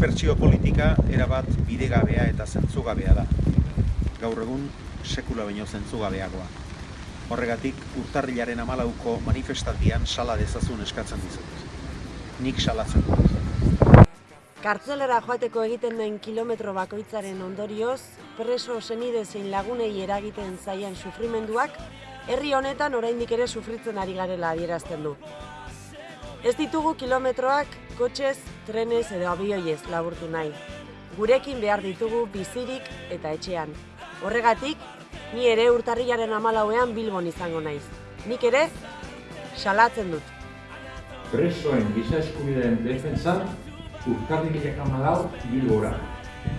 dispertsio politika erabat bidegabea eta zentzugabea da. Gaur egun sekula baino zentzugabeagoa. Horregatik, urtarrilaren amalauko manifestaldian sala dezazun eskatzen dizut. Nik salatzen dut. Kartzelera joateko egiten den kilometro bakoitzaren ondorioz, preso senide zein lagunei eragiten zaien sufrimenduak, herri honetan oraindik ere sufritzen ari garela adierazten du. Ez ditugu kilometroak kotxez, trenez edo abioiez laburtu nahi. Gurekin behar ditugu bizirik eta etxean. Horregatik, ni ere urtarrilaren amalauean Bilbon izango naiz. Nik ere, salatzen dut. Presoen giza eskubideen defensan, urtarrilak amalau bilbora.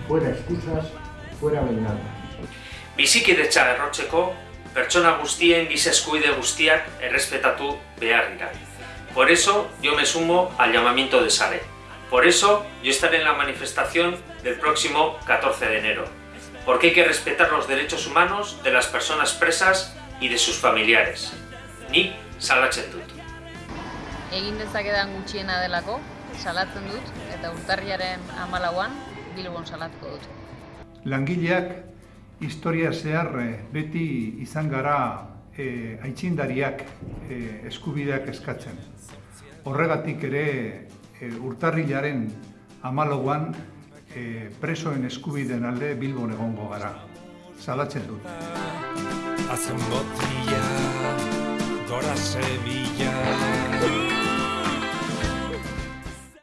Fuera excusas, fuera venganza. Bizikidetza errotzeko, pertsona guztien giza eskubide guztiak errespetatu behar dira. Por eso yo me sumo al llamamiento de Sare. Por eso yo estaré en la manifestación del próximo 14 de enero. Porque hay que respetar los derechos humanos de las personas presas y de sus familiares. Ni salatzen dut. egin dezakedan gutxiena delako, salatzen dut, eta urtarriaren amalauan Bilbon salatuko dut. Langileak historia zehar eh, beti izan gara e, aitzindariak e, eskubideak eskatzen. Horregatik ere e, urtarrilaren amalauan e, presoen eskubideen alde Bilbon egongo gara. Salatzen dut. Hacen botilla, gora Sevilla.